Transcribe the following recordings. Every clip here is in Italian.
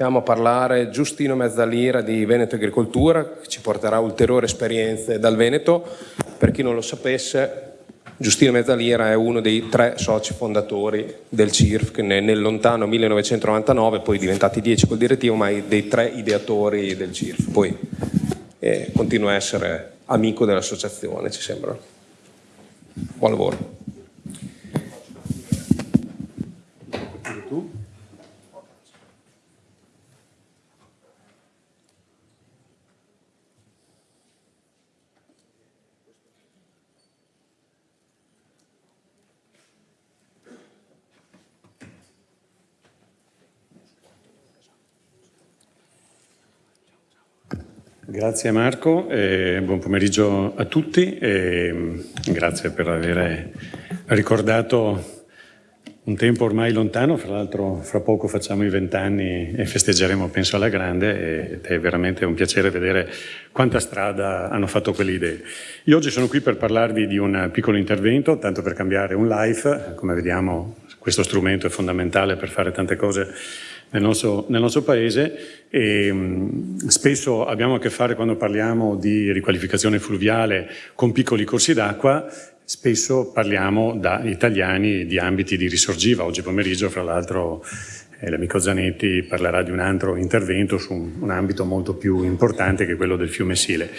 chiamo a parlare Giustino Mezzalira di Veneto Agricoltura, che ci porterà ulteriori esperienze dal Veneto. Per chi non lo sapesse, Giustino Mezzalira è uno dei tre soci fondatori del CIRF, che nel lontano 1999, poi diventati dieci col direttivo, ma dei tre ideatori del CIRF. Poi eh, continua a essere amico dell'associazione, ci sembra. Buon lavoro. Grazie Marco, buon pomeriggio a tutti e mm, grazie per aver ricordato un tempo ormai lontano, fra l'altro fra poco facciamo i vent'anni e festeggeremo penso alla grande ed è veramente un piacere vedere quanta strada hanno fatto quelle idee. Io oggi sono qui per parlarvi di un piccolo intervento, tanto per cambiare un live, come vediamo questo strumento è fondamentale per fare tante cose nel nostro, nel nostro paese e mh, spesso abbiamo a che fare quando parliamo di riqualificazione fluviale con piccoli corsi d'acqua spesso parliamo da italiani di ambiti di risorgiva. Oggi pomeriggio, fra l'altro, eh, l'amico Zanetti parlerà di un altro intervento su un, un, ambito molto più importante che quello del fiume Sile.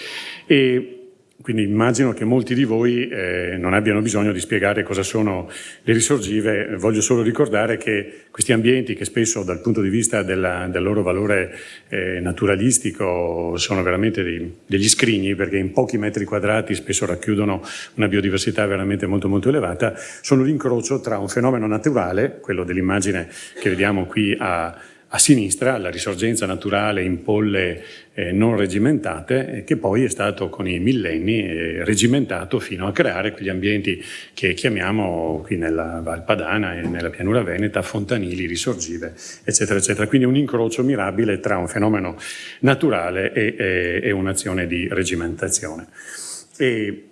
E quindi immagino che molti di voi eh, non abbiano bisogno di spiegare cosa sono le risorgive, voglio solo ricordare che questi ambienti che spesso dal punto di vista della, del loro valore eh, naturalistico sono veramente dei, degli scrigni perché in pochi metri quadrati spesso racchiudono una biodiversità veramente molto molto elevata, sono l'incrocio tra un fenomeno naturale, quello dell'immagine che vediamo qui a, a sinistra la risorgenza naturale in polle eh, non regimentate eh, che poi è stato con i millenni eh, regimentato fino a creare quegli ambienti che chiamiamo qui nella Val Padana e nella pianura veneta fontanili, risorgive eccetera eccetera. Quindi un incrocio mirabile tra un fenomeno naturale e, e, e un'azione di regimentazione e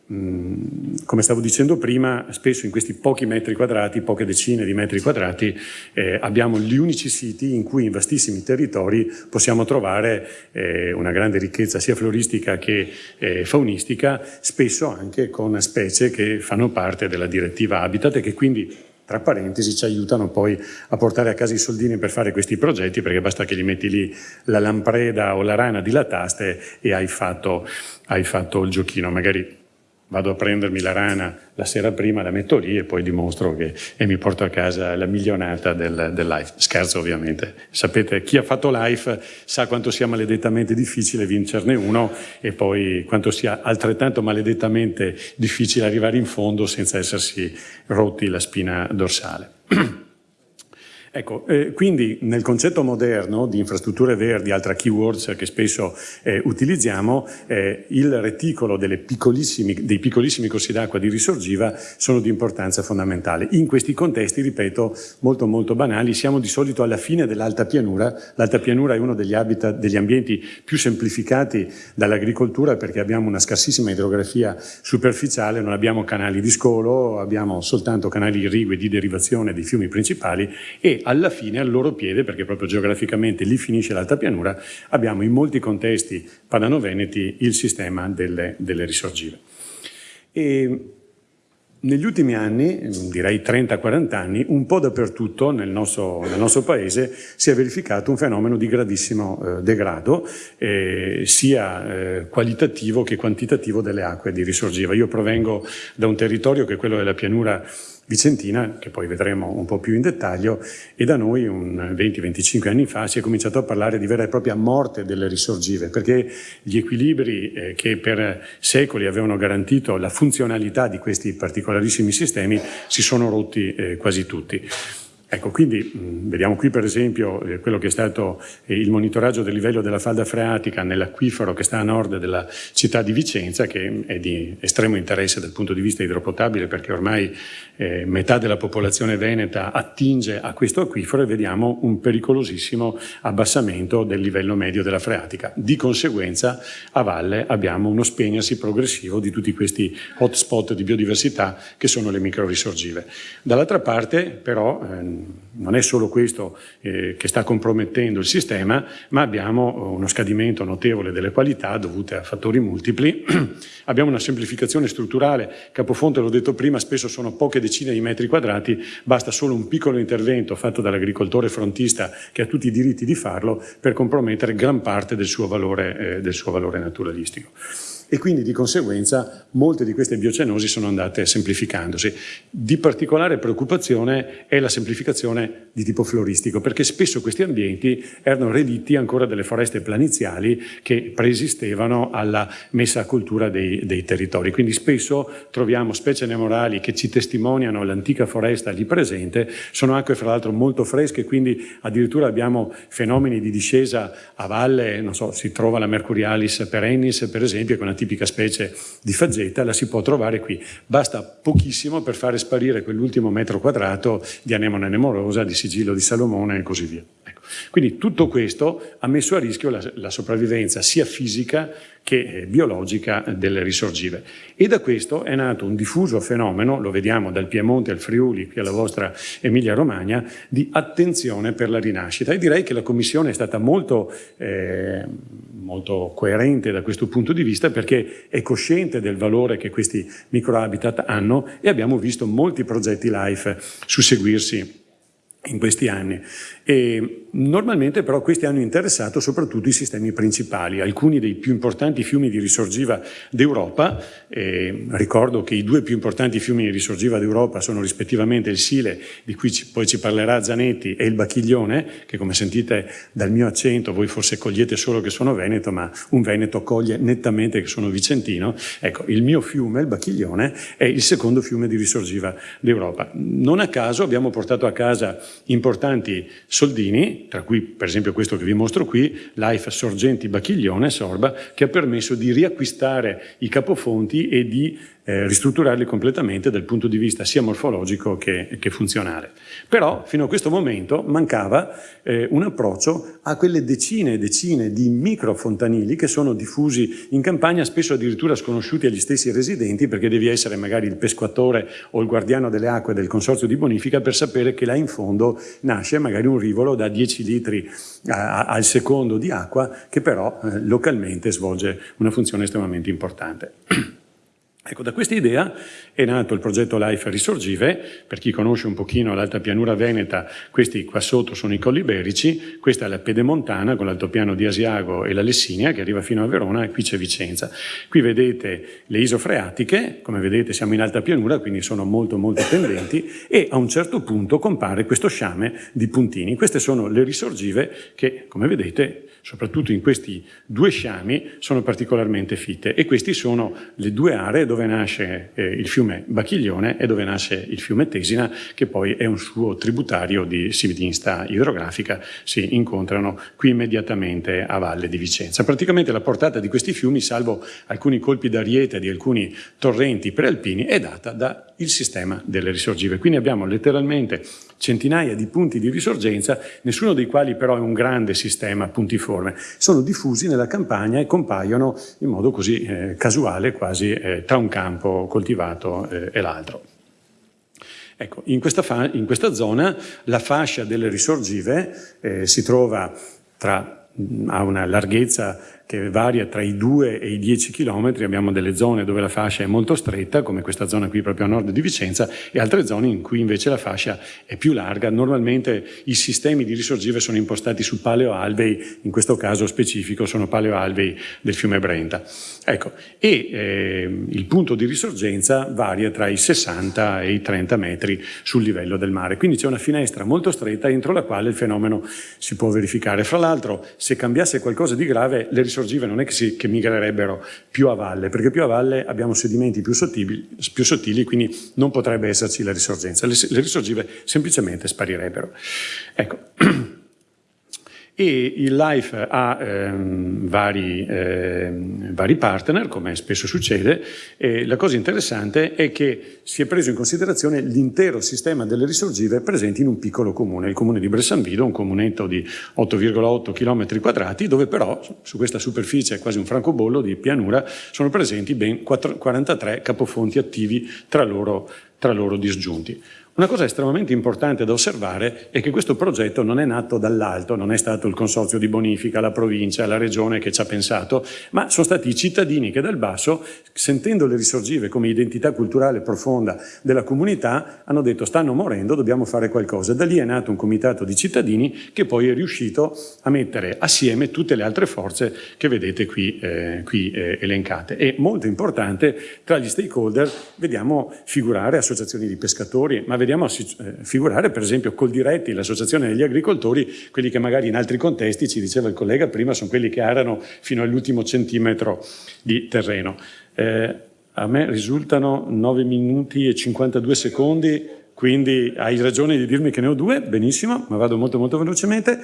come stavo dicendo prima, spesso in questi pochi metri quadrati, poche decine di metri quadrati, eh, abbiamo gli unici siti in cui in vastissimi territori possiamo trovare eh, una grande ricchezza sia floristica che eh, faunistica, spesso anche con specie che fanno parte della direttiva Habitat e che quindi tra parentesi ci aiutano poi a portare a casa i soldini per fare questi progetti perché basta che gli metti lì la lampreda o la rana di lataste e hai fatto, hai fatto il giochino, magari vado a prendermi la rana la sera prima, la metto lì e poi dimostro che e mi porto a casa la milionata del, del life. Scherzo ovviamente. Sapete, chi ha fatto life sa quanto sia maledettamente difficile vincerne uno e poi quanto sia altrettanto maledettamente difficile arrivare in fondo senza essersi rotti la spina dorsale. Ecco, eh, quindi nel concetto moderno di infrastrutture verdi, altra keywords che spesso eh, utilizziamo, eh, il reticolo piccolissimi, dei piccolissimi corsi d'acqua di risorgiva sono di importanza fondamentale. In questi contesti, ripeto, molto molto banali, siamo di solito alla fine dell'alta pianura. L'alta pianura è uno degli, habitat, degli ambienti più semplificati dall'agricoltura perché abbiamo una scarsissima idrografia superficiale, non abbiamo canali di scolo, abbiamo soltanto canali irrigui di derivazione dei fiumi principali e alla fine al loro piede, perché proprio geograficamente lì finisce l'alta pianura, abbiamo in molti contesti padano-veneti il sistema delle, delle risorgive. E negli ultimi anni, direi 30-40 anni, un po' dappertutto nel nostro, nel nostro, paese si è verificato un fenomeno di gravissimo eh, degrado, eh, sia eh, qualitativo che quantitativo delle acque di risorgiva. Io provengo da un territorio che è quello della pianura Vicentina, che poi vedremo un po' più in dettaglio, e da noi un 20-25 anni fa si è cominciato a parlare di vera e propria morte delle risorgive, perché gli equilibri eh, che per secoli avevano garantito la funzionalità di questi particolarissimi sistemi si sono rotti eh, quasi tutti. Ecco, quindi mh, vediamo qui per esempio eh, quello che è stato eh, il monitoraggio del livello della falda freatica nell'acquifero che sta a nord della città di Vicenza, che è di estremo interesse dal punto di vista idropotabile perché ormai eh, metà della popolazione veneta attinge a questo acquifero e vediamo un pericolosissimo abbassamento del livello medio della freatica. Di conseguenza a valle abbiamo uno spegnersi progressivo di tutti questi hotspot di biodiversità che sono le microrisorgive. Dall'altra parte però eh, non è solo questo eh, che sta compromettendo il sistema, ma abbiamo uno scadimento notevole delle qualità dovute a fattori multipli. abbiamo una semplificazione strutturale, Capofonte, l'ho detto prima, spesso sono poche decine di metri quadrati, basta solo un piccolo intervento fatto dall'agricoltore frontista che ha tutti i diritti di farlo per compromettere gran parte del suo valore, eh, del suo valore naturalistico e quindi di conseguenza molte di queste biocenosi sono andate semplificandosi. Di particolare preoccupazione è la semplificazione di tipo floristico, perché spesso questi ambienti erano relitti ancora delle foreste planiziali che preesistevano alla messa a cultura dei, dei territori. Quindi spesso troviamo specie nemorali che ci testimoniano l'antica foresta lì presente, sono acque fra l'altro molto fresche, quindi addirittura abbiamo fenomeni di discesa a valle, non so, si trova la Mercurialis perennis per esempio, con una tipica specie di faggeta, la si può trovare qui. Basta pochissimo per fare sparire quell'ultimo metro quadrato di anemone nemorosa, di sigillo di Salomone e così via. Quindi tutto questo ha messo a rischio la, la sopravvivenza sia fisica che eh, biologica delle risorgive. E da questo è nato un diffuso fenomeno, lo vediamo dal Piemonte al Friuli, qui alla vostra Emilia-Romagna, di attenzione per la rinascita. E direi che la Commissione è stata molto, eh, molto coerente da questo punto di vista perché è cosciente del valore che questi microhabitat hanno e abbiamo visto molti progetti LIFE susseguirsi in questi anni. E normalmente però questi hanno interessato soprattutto i sistemi principali, alcuni dei più importanti fiumi di risorgiva d'Europa, eh, ricordo che i due più importanti fiumi di risorgiva d'Europa sono rispettivamente il Sile, di cui ci, poi ci parlerà Zanetti, e il Bacchiglione, che come sentite dal mio accento voi forse cogliete solo che sono veneto, ma un veneto coglie nettamente che sono vicentino. Ecco, il mio fiume, il Bacchiglione, è il secondo fiume di risorgiva d'Europa. Non a caso abbiamo portato a casa importanti soldini, tra cui per esempio questo che vi mostro qui, Life Sorgenti Bacchiglione, Sorba, che ha permesso di riacquistare i capofonti e di eh, ristrutturarli completamente dal punto di vista sia morfologico che, che funzionale. Però fino a questo momento mancava eh, un approccio a quelle decine e decine di microfontanili che sono diffusi in campagna, spesso addirittura sconosciuti agli stessi residenti perché devi essere magari il pesquatore o il guardiano delle acque del consorzio di bonifica per sapere che là in fondo nasce magari un rivolo da 10 litri a, a, al secondo di acqua che però eh, localmente svolge una funzione estremamente importante. Ecco, da questa idea è nato il progetto Life Risorgive, per chi conosce un pochino l'alta pianura veneta, questi qua sotto sono i colli iberici, questa è la pedemontana con l'altopiano di Asiago e la Lessinia che arriva fino a Verona e qui c'è Vicenza. Qui vedete le isofreatiche, come vedete siamo in alta pianura, quindi sono molto molto tendenti e a un certo punto compare questo sciame di puntini. Queste sono le risorgive che, come vedete, soprattutto in questi due sciami, sono particolarmente fitte e queste sono le due aree dove nasce eh, il fiume Bacchiglione e dove nasce il fiume Tesina, che poi è un suo tributario di sividinsta idrografica, si incontrano qui immediatamente a valle di Vicenza. Praticamente la portata di questi fiumi, salvo alcuni colpi d'ariete di alcuni torrenti prealpini, è data dal sistema delle risorgive. Quindi abbiamo letteralmente centinaia di punti di risorgenza, nessuno dei quali però è un grande sistema puntiforme. Sono diffusi nella campagna e compaiono in modo così eh, casuale, quasi eh, tra un campo coltivato eh, e l'altro. Ecco, in questa, in questa, zona la fascia delle risorgive eh, si trova tra, ha una larghezza che varia tra i 2 e i 10 km, abbiamo delle zone dove la fascia è molto stretta, come questa zona qui proprio a nord di Vicenza, e altre zone in cui invece la fascia è più larga. Normalmente i sistemi di risorgive sono impostati su paleoalvei, in questo caso specifico sono paleoalvei del fiume Brenta. Ecco, e eh, il punto di risorgenza varia tra i 60 e i 30 metri sul livello del mare, quindi c'è una finestra molto stretta entro la quale il fenomeno si può verificare. Fra l'altro, se cambiasse qualcosa di grave, le risorgive sorgive non è che, si, che migrerebbero più a valle, perché più a valle abbiamo sedimenti più sottili, più sottili quindi non potrebbe esserci la risorgenza. Le, le risorgive semplicemente sparirebbero. Ecco. e il Life ha ehm, vari, ehm, vari, partner, come spesso succede, e la cosa interessante è che si è preso in considerazione l'intero sistema delle risorgive presenti in un piccolo comune, il comune di Bressanvido, un comunetto di 8,8 km quadrati, dove però su questa superficie, quasi un francobollo di pianura, sono presenti ben 4, 43 capofonti attivi tra loro, tra loro disgiunti. Una cosa estremamente importante da osservare è che questo progetto non è nato dall'alto, non è stato il consorzio di bonifica, la provincia, la regione che ci ha pensato, ma sono stati i cittadini che dal basso, sentendo le risorgive come identità culturale profonda della comunità, hanno detto stanno morendo, dobbiamo fare qualcosa. Da lì è nato un comitato di cittadini che poi è riuscito a mettere assieme tutte le altre forze che vedete qui, eh, qui eh, elencate. E molto importante, tra gli stakeholder vediamo figurare associazioni di pescatori, ma vediamo vediamo eh, figurare per esempio Coldiretti, l'associazione degli agricoltori, quelli che magari in altri contesti, ci diceva il collega prima, sono quelli che arano fino all'ultimo centimetro di terreno. Eh, a me risultano 9 minuti e 52 secondi, quindi hai ragione di dirmi che ne ho due, benissimo, ma vado molto molto velocemente.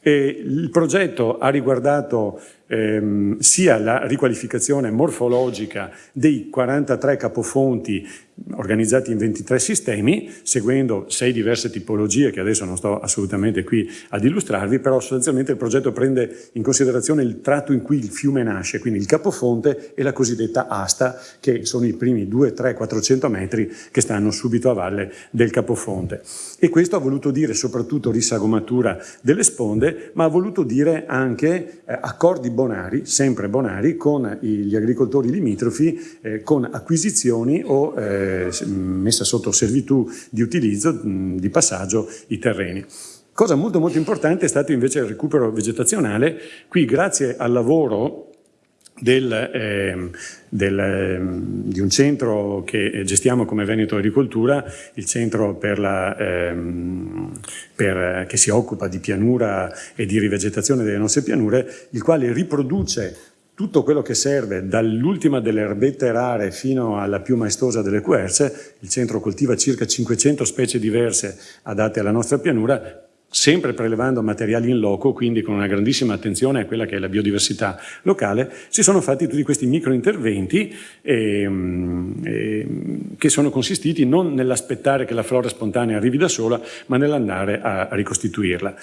E il progetto ha riguardato ehm, sia la riqualificazione morfologica dei 43 capofonti organizzati in 23 sistemi, seguendo sei diverse tipologie che adesso non sto assolutamente qui ad illustrarvi, però sostanzialmente il progetto prende in considerazione il tratto in cui il fiume nasce, quindi il capofonte e la cosiddetta asta, che sono i primi 2, 3, 400 metri che stanno subito a valle del capofonte. E questo ha voluto dire soprattutto risagomatura delle sponde, ma ha voluto dire anche eh, accordi bonari, sempre bonari, con gli agricoltori limitrofi, eh, con acquisizioni o eh, messa sotto servitù di utilizzo, di passaggio, i terreni. Cosa molto molto importante è stato invece il recupero vegetazionale. Qui grazie al lavoro del, eh, del, eh, di un centro che gestiamo come Veneto Agricoltura, il centro per la, eh, per, che si occupa di pianura e di rivegetazione delle nostre pianure, il quale riproduce tutto quello che serve dall'ultima delle erbette rare fino alla più maestosa delle querce, il centro coltiva circa 500 specie diverse adatte alla nostra pianura, sempre prelevando materiali in loco, quindi con una grandissima attenzione a quella che è la biodiversità locale, si sono fatti tutti questi microinterventi eh, eh, che sono consistiti non nell'aspettare che la flora spontanea arrivi da sola, ma nell'andare a ricostituirla.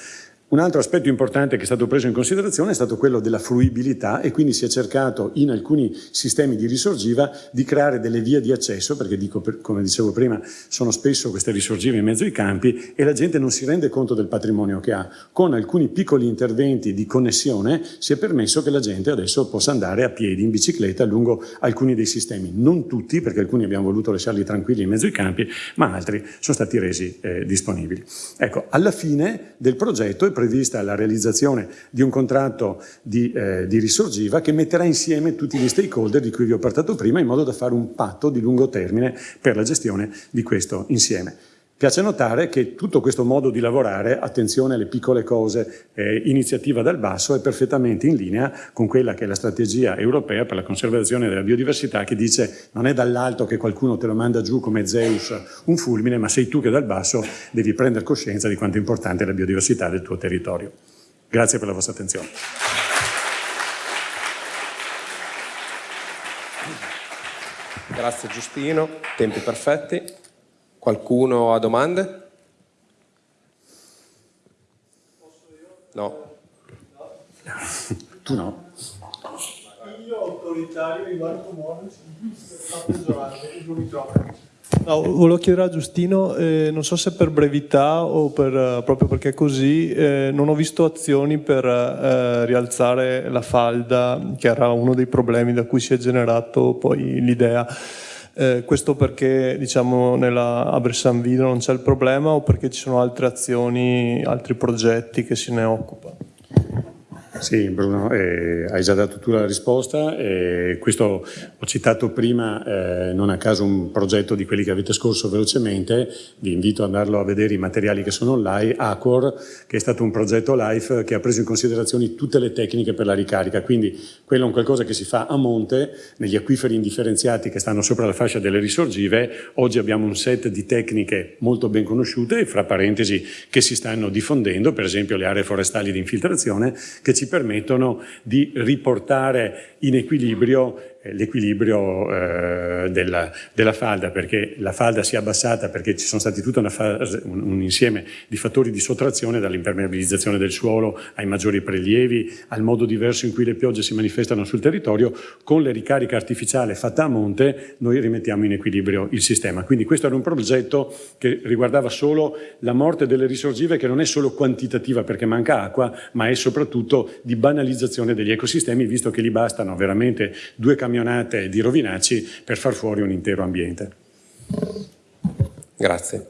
Un altro aspetto importante che è stato preso in considerazione è stato quello della fruibilità e quindi si è cercato in alcuni sistemi di risorgiva di creare delle vie di accesso, perché dico, come dicevo prima, sono spesso queste risorgive in mezzo ai campi e la gente non si rende conto del patrimonio che ha. Con alcuni piccoli interventi di connessione si è permesso che la gente adesso possa andare a piedi, in bicicletta, lungo alcuni dei sistemi. Non tutti, perché alcuni abbiamo voluto lasciarli tranquilli in mezzo ai campi, ma altri sono stati resi eh, disponibili. Ecco, alla fine del progetto prevista la realizzazione di un contratto di, eh, di risorgiva che metterà insieme tutti gli stakeholder di cui vi ho parlato prima in modo da fare un patto di lungo termine per la gestione di questo insieme. Piace notare che tutto questo modo di lavorare, attenzione alle piccole cose, eh, iniziativa dal basso, è perfettamente in linea con quella che è la strategia europea per la conservazione della biodiversità che dice non è dall'alto che qualcuno te lo manda giù come Zeus un fulmine, ma sei tu che dal basso devi prendere coscienza di quanto è importante la biodiversità del tuo territorio. Grazie per la vostra attenzione. Grazie Giustino, tempi perfetti. Qualcuno ha domande? No. Tu no. Io autoritario di Marco Moro sta peggiorando, non mi trovo. No, volevo chiedere a Giustino, eh, non so se per brevità o per, uh, proprio perché è così, eh, non ho visto azioni per uh, rialzare la falda, che era uno dei problemi da cui si è generato poi l'idea. Eh, questo perché diciamo, nella, a Bressanvido non c'è il problema o perché ci sono altre azioni, altri progetti che se ne occupano? Sì, Bruno, eh, hai già dato tu la risposta. Eh, questo ho citato prima, eh, non a caso, un progetto di quelli che avete scorso velocemente. Vi invito ad andarlo a vedere i materiali che sono online. Acor, che è stato un progetto LIFE che ha preso in considerazione tutte le tecniche per la ricarica. Quindi quello è un qualcosa che si fa a monte, negli acquiferi indifferenziati che stanno sopra la fascia delle risorgive. Oggi abbiamo un set di tecniche molto ben conosciute, fra parentesi, che si stanno diffondendo, per esempio le aree forestali di infiltrazione, che ci ci permettono di riportare in equilibrio l'equilibrio eh, della, della, falda, perché la falda si è abbassata perché ci sono stati tutto fase, un, un, insieme di fattori di sottrazione, dall'impermeabilizzazione del suolo ai maggiori prelievi, al modo diverso in cui le piogge si manifestano sul territorio, con le ricariche artificiali fatte a monte noi rimettiamo in equilibrio il sistema. Quindi questo era un progetto che riguardava solo la morte delle risorgive che non è solo quantitativa perché manca acqua, ma è soprattutto di banalizzazione degli ecosistemi, visto che gli bastano veramente due camminate camionate di rovinacci per far fuori un intero ambiente. Grazie.